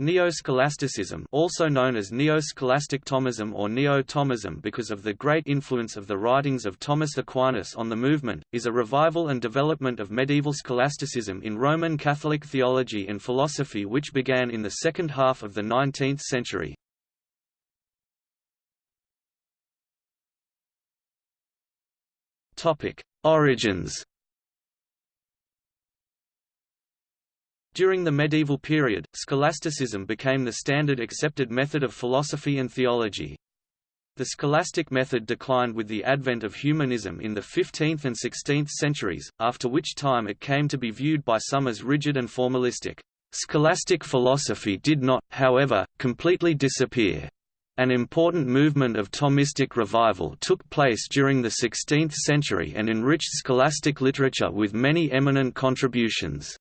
Neo-scholasticism also known as Neo-scholastic Thomism or Neo-Thomism because of the great influence of the writings of Thomas Aquinas on the movement, is a revival and development of medieval scholasticism in Roman Catholic theology and philosophy which began in the second half of the 19th century. Origins During the medieval period, scholasticism became the standard accepted method of philosophy and theology. The scholastic method declined with the advent of humanism in the 15th and 16th centuries, after which time it came to be viewed by some as rigid and formalistic. Scholastic philosophy did not, however, completely disappear. An important movement of Thomistic revival took place during the 16th century and enriched scholastic literature with many eminent contributions.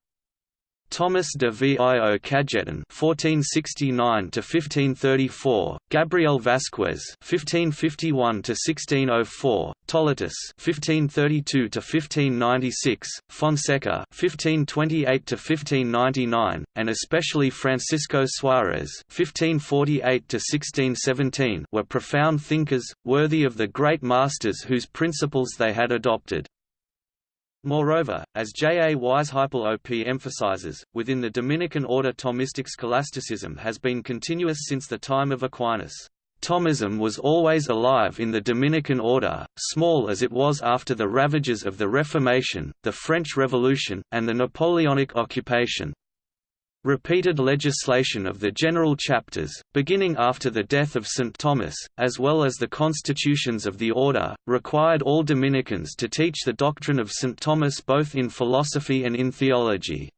Thomas de Vio Cajetan (1469–1534), Gabriel Vasquez (1551–1604), Toletus (1532–1596), Fonseca (1528–1599), and especially Francisco Suarez (1548–1617) were profound thinkers, worthy of the great masters whose principles they had adopted. Moreover, as J. A. Weisheipl OP emphasizes, within the Dominican order Thomistic scholasticism has been continuous since the time of Aquinas. Thomism was always alive in the Dominican order, small as it was after the ravages of the Reformation, the French Revolution, and the Napoleonic occupation. Repeated legislation of the general chapters, beginning after the death of St. Thomas, as well as the constitutions of the order, required all Dominicans to teach the doctrine of St. Thomas both in philosophy and in theology.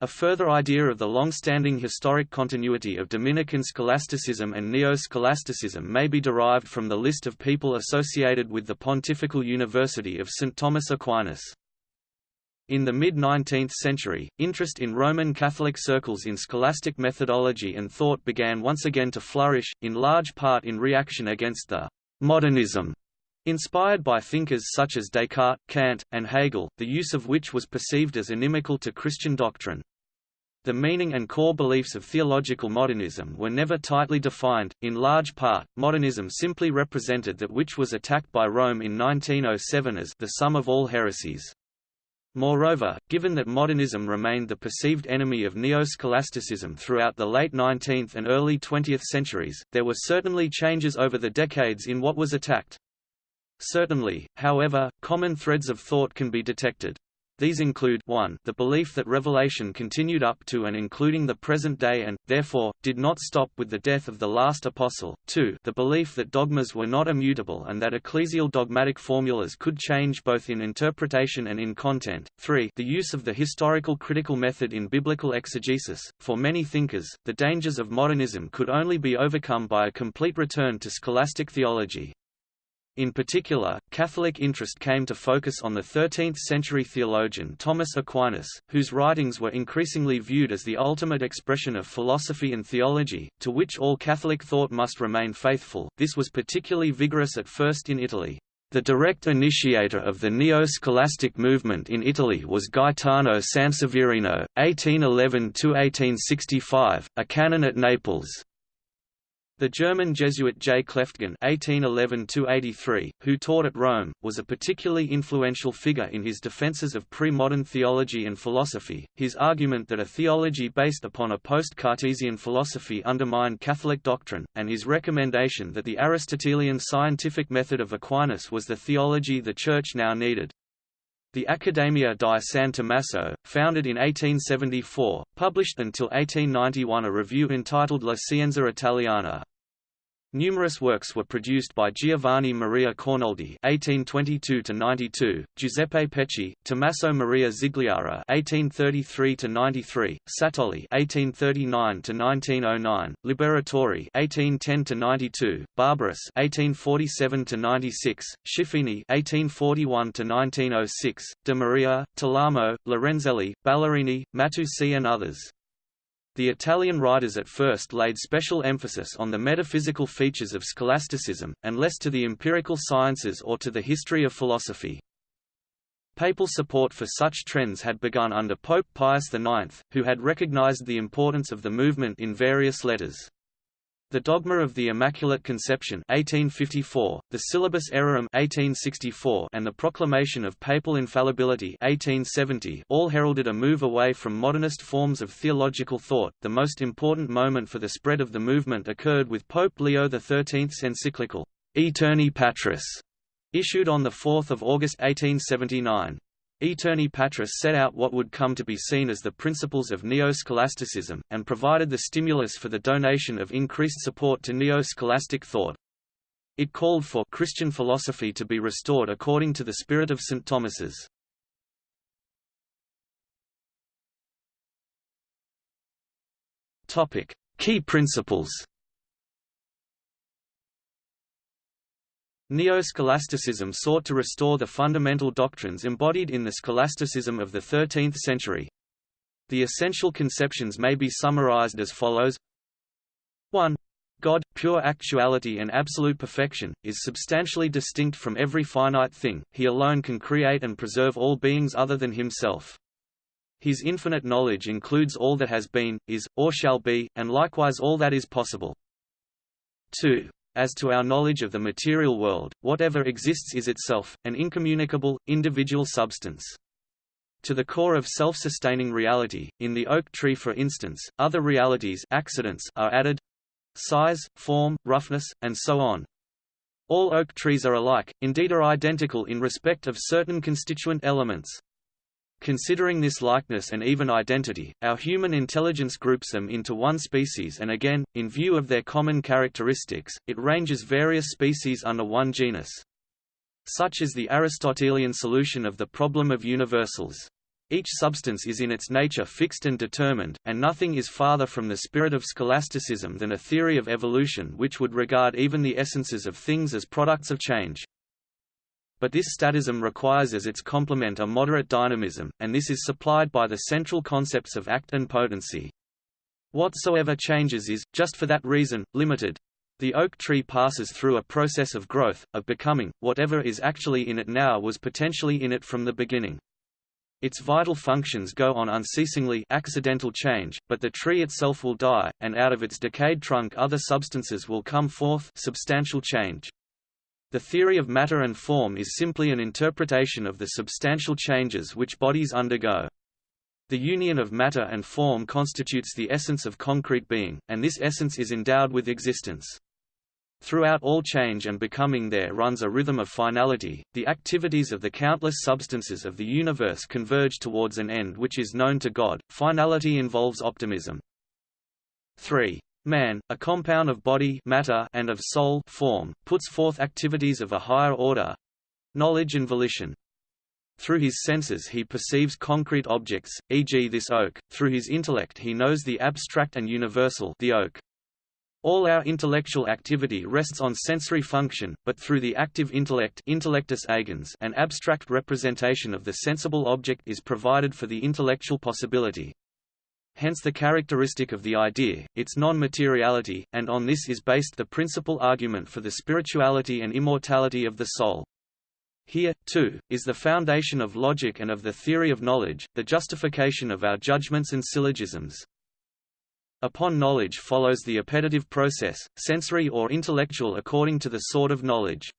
A further idea of the long-standing historic continuity of Dominican scholasticism and neo-scholasticism may be derived from the list of people associated with the Pontifical University of St. Thomas Aquinas. In the mid-19th century, interest in Roman Catholic circles in scholastic methodology and thought began once again to flourish, in large part in reaction against the «modernism» inspired by thinkers such as Descartes, Kant, and Hegel, the use of which was perceived as inimical to Christian doctrine. The meaning and core beliefs of theological modernism were never tightly defined, in large part, modernism simply represented that which was attacked by Rome in 1907 as the sum of all heresies. Moreover, given that modernism remained the perceived enemy of neo-scholasticism throughout the late 19th and early 20th centuries, there were certainly changes over the decades in what was attacked. Certainly, however, common threads of thought can be detected. These include 1 the belief that revelation continued up to and including the present day and, therefore, did not stop with the death of the last apostle, 2 the belief that dogmas were not immutable and that ecclesial dogmatic formulas could change both in interpretation and in content, 3 the use of the historical critical method in biblical exegesis. For many thinkers, the dangers of modernism could only be overcome by a complete return to scholastic theology. In particular, Catholic interest came to focus on the 13th-century theologian Thomas Aquinas, whose writings were increasingly viewed as the ultimate expression of philosophy and theology, to which all Catholic thought must remain faithful. This was particularly vigorous at first in Italy. The direct initiator of the neo-scholastic movement in Italy was Gaetano Sanseverino, 1811–1865, a canon at Naples. The German Jesuit J. Kleutgen (1811–83), who taught at Rome, was a particularly influential figure in his defenses of pre-modern theology and philosophy. His argument that a theology based upon a post-Cartesian philosophy undermined Catholic doctrine, and his recommendation that the Aristotelian scientific method of Aquinas was the theology the Church now needed. The Accademia di San Tommaso, founded in 1874, published until 1891 a review entitled La Scienza Italiana, Numerous works were produced by Giovanni Maria Cornoldi (1822–92), Giuseppe Pecci, Tommaso Maria Zigliara (1833–93), Satolli (1839–1909), Liberatore (1810–92), Barberis (1847–96), Schiffini (1841–1906), De Maria, Talamo, Lorenzelli, Ballerini, Matteucci, and others. The Italian writers at first laid special emphasis on the metaphysical features of scholasticism, and less to the empirical sciences or to the history of philosophy. Papal support for such trends had begun under Pope Pius IX, who had recognized the importance of the movement in various letters. The Dogma of the Immaculate Conception 1854, the Syllabus Errorum 1864, and the Proclamation of Papal Infallibility 1870 all heralded a move away from modernist forms of theological thought. The most important moment for the spread of the movement occurred with Pope Leo XIII's encyclical Aeterni Patris, issued on 4 August 1879. Aeterni Patris set out what would come to be seen as the principles of neo-scholasticism, and provided the stimulus for the donation of increased support to neo-scholastic thought. It called for Christian philosophy to be restored according to the spirit of St. Thomas's. Key principles Neo-scholasticism sought to restore the fundamental doctrines embodied in the scholasticism of the 13th century. The essential conceptions may be summarized as follows 1. God, pure actuality and absolute perfection, is substantially distinct from every finite thing, he alone can create and preserve all beings other than himself. His infinite knowledge includes all that has been, is, or shall be, and likewise all that is possible. 2. As to our knowledge of the material world, whatever exists is itself, an incommunicable, individual substance. To the core of self-sustaining reality, in the oak tree for instance, other realities accidents are added size, form, roughness, and so on. All oak trees are alike, indeed are identical in respect of certain constituent elements. Considering this likeness and even identity, our human intelligence groups them into one species and again, in view of their common characteristics, it ranges various species under one genus. Such is the Aristotelian solution of the problem of universals. Each substance is in its nature fixed and determined, and nothing is farther from the spirit of scholasticism than a theory of evolution which would regard even the essences of things as products of change. But this statism requires as its complement a moderate dynamism, and this is supplied by the central concepts of act and potency. Whatsoever changes is, just for that reason, limited. The oak tree passes through a process of growth, of becoming, whatever is actually in it now was potentially in it from the beginning. Its vital functions go on unceasingly accidental change, but the tree itself will die, and out of its decayed trunk other substances will come forth substantial change. The theory of matter and form is simply an interpretation of the substantial changes which bodies undergo. The union of matter and form constitutes the essence of concrete being, and this essence is endowed with existence. Throughout all change and becoming there runs a rhythm of finality, the activities of the countless substances of the universe converge towards an end which is known to God. Finality involves optimism. 3. Man, a compound of body matter and of soul form, puts forth activities of a higher order—knowledge and volition. Through his senses he perceives concrete objects, e.g. this oak, through his intellect he knows the abstract and universal the oak. All our intellectual activity rests on sensory function, but through the active intellect intellectus agens an abstract representation of the sensible object is provided for the intellectus possibilis hence the characteristic of the idea, its non-materiality, and on this is based the principal argument for the spirituality and immortality of the soul. Here, too, is the foundation of logic and of the theory of knowledge, the justification of our judgments and syllogisms. Upon knowledge follows the appetitive process, sensory or intellectual according to the sort of knowledge.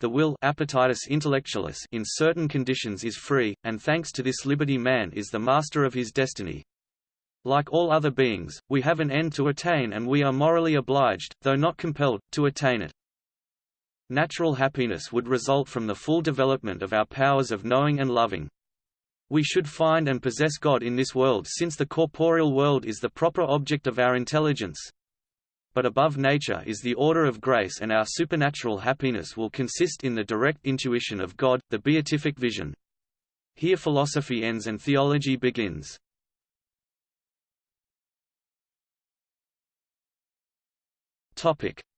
The will appetitus intellectualis in certain conditions is free, and thanks to this liberty man is the master of his destiny. Like all other beings, we have an end to attain and we are morally obliged, though not compelled, to attain it. Natural happiness would result from the full development of our powers of knowing and loving. We should find and possess God in this world since the corporeal world is the proper object of our intelligence. But above nature is the order of grace and our supernatural happiness will consist in the direct intuition of God, the beatific vision. Here philosophy ends and theology begins.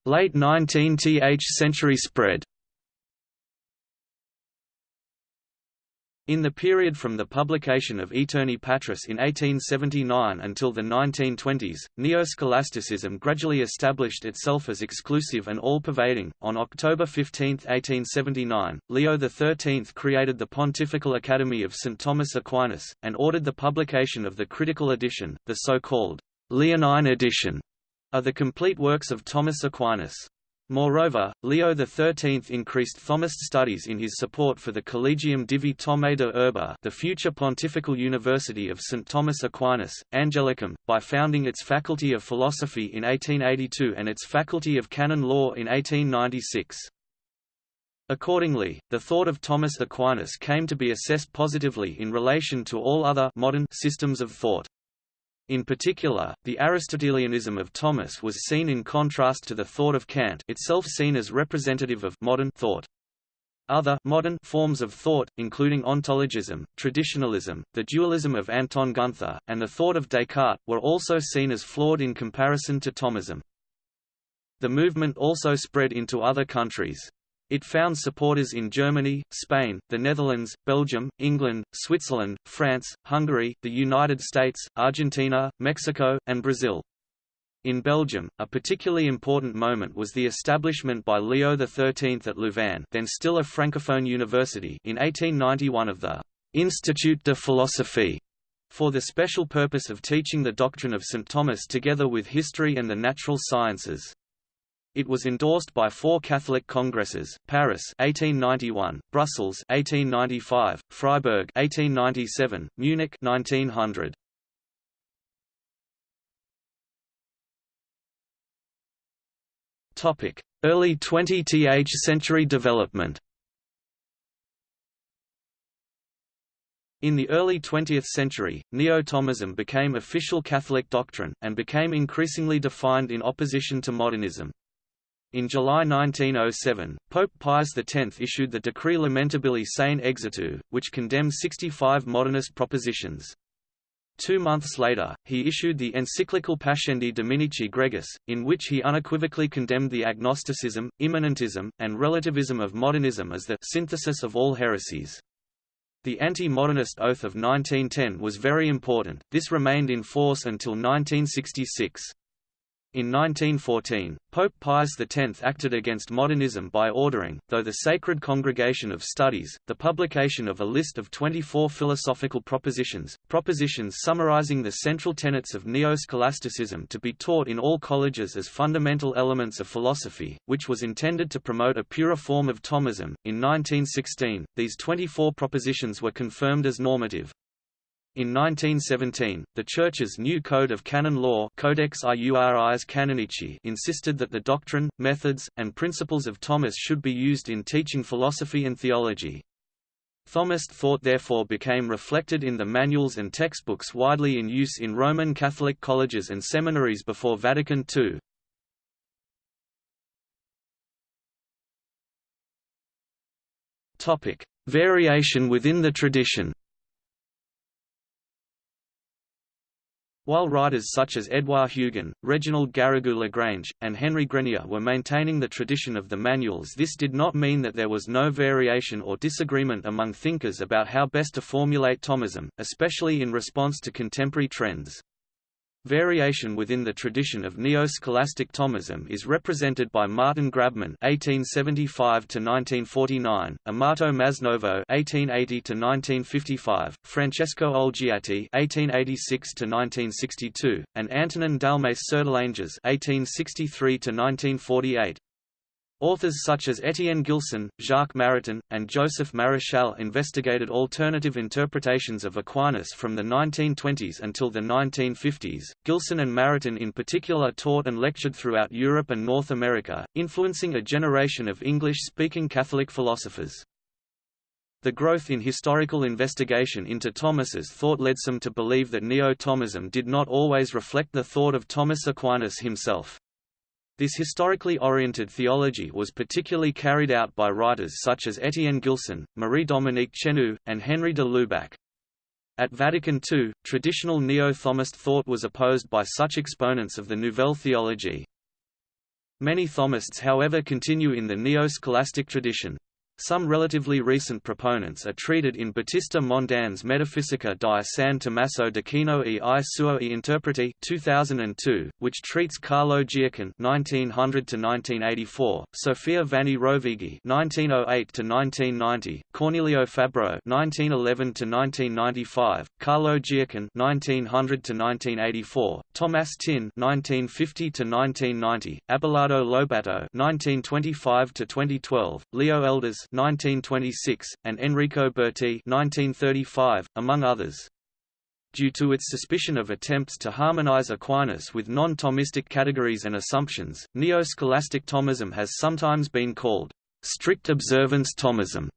Late 19th century spread In the period from the publication of Aeterni Patris in 1879 until the 1920s, Neo-Scholasticism gradually established itself as exclusive and all-pervading. On October 15, 1879, Leo XIII created the Pontifical Academy of St. Thomas Aquinas, and ordered the publication of the critical edition, the so-called Leonine edition, of the complete works of Thomas Aquinas. Moreover, Leo XIII increased Thomist studies in his support for the Collegium Divi Thomae de Urbe the future Pontifical University of St. Thomas Aquinas, Angelicum, by founding its Faculty of Philosophy in 1882 and its Faculty of Canon Law in 1896. Accordingly, the thought of Thomas Aquinas came to be assessed positively in relation to all other modern systems of thought. In particular, the Aristotelianism of Thomas was seen in contrast to the thought of Kant itself seen as representative of modern thought. Other modern forms of thought, including ontologism, traditionalism, the dualism of Anton Gunther, and the thought of Descartes, were also seen as flawed in comparison to Thomism. The movement also spread into other countries. It found supporters in Germany, Spain, the Netherlands, Belgium, England, Switzerland, France, Hungary, the United States, Argentina, Mexico, and Brazil. In Belgium, a particularly important moment was the establishment by Leo XIII at Louvain then still a francophone university in 1891 of the «Institut de Philosophie», for the special purpose of teaching the doctrine of St. Thomas together with history and the natural sciences. It was endorsed by four Catholic congresses: Paris (1891), Brussels (1895), Freiburg (1897), Munich (1900). Topic: Early 20th century development. In the early 20th century, Neo-Thomism became official Catholic doctrine, and became increasingly defined in opposition to modernism. In July 1907, Pope Pius X issued the Decree Lamentabili Sane Exitu, which condemned 65 modernist propositions. Two months later, he issued the encyclical Pascendi Dominici Gregis, in which he unequivocally condemned the agnosticism, immanentism, and relativism of modernism as the synthesis of all heresies. The anti-modernist oath of 1910 was very important, this remained in force until 1966. In 1914, Pope Pius X acted against modernism by ordering, though the Sacred Congregation of Studies, the publication of a list of 24 philosophical propositions, propositions summarizing the central tenets of neo-scholasticism to be taught in all colleges as fundamental elements of philosophy, which was intended to promote a purer form of Thomism. In 1916, these 24 propositions were confirmed as normative, in 1917, the Church's new Code of Canon Law Codex Iuris Canonici insisted that the doctrine, methods, and principles of Thomas should be used in teaching philosophy and theology. Thomist thought therefore became reflected in the manuals and textbooks widely in use in Roman Catholic colleges and seminaries before Vatican II. Variation within the tradition While writers such as Edouard Hugon, Reginald Garrigou-Lagrange, and Henry Grenier were maintaining the tradition of the manuals this did not mean that there was no variation or disagreement among thinkers about how best to formulate Thomism, especially in response to contemporary trends. Variation within the tradition of neo-scholastic Thomism is represented by Martin Grabmann (1875–1949), Amato Masnovo (1880–1955), Francesco Olgiati (1886–1962), and Antonin Dalmace Sertillanges (1863–1948). Authors such as Étienne Gilson, Jacques Maritain, and Joseph Maréchal investigated alternative interpretations of Aquinas from the 1920s until the 1950s. Gilson and Maritain in particular taught and lectured throughout Europe and North America, influencing a generation of English-speaking Catholic philosophers. The growth in historical investigation into Thomas's thought led some to believe that Neo-Thomism did not always reflect the thought of Thomas Aquinas himself. This historically oriented theology was particularly carried out by writers such as Étienne Gilson, Marie-Dominique Chenu, and Henry de Lubac. At Vatican II, traditional neo-Thomist thought was opposed by such exponents of the Nouvelle Theologie. Many Thomists however continue in the neo-scholastic tradition. Some relatively recent proponents are treated in Battista Mondin's Metafisica di San Tommaso d'Aquino e i suoi interpreti 2002, which treats Carlo Giacon (1900–1984), Sofia Vanni Rovighi (1908–1990), Cornelio Fabro (1911–1995), Carlo Giacon (1900–1984), Thomas Tyn (1950–1990), Abelardo Lobato (1925–2012), Leo Elders (1926), and Enrico Berti (1935), among others. Due to its suspicion of attempts to harmonize Aquinas with non-Thomistic categories and assumptions, Neo-scholastic Thomism has sometimes been called strict observance Thomism.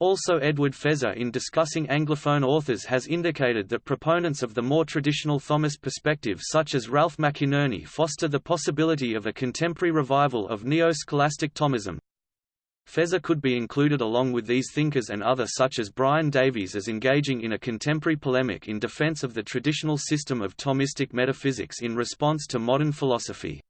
Also Edward Feser in discussing Anglophone authors has indicated that proponents of the more traditional Thomist perspective such as Ralph McInerny foster the possibility of a contemporary revival of neo-scholastic Thomism. Feser could be included along with these thinkers and others such as Brian Davies as engaging in a contemporary polemic in defense of the traditional system of Thomistic metaphysics in response to modern philosophy.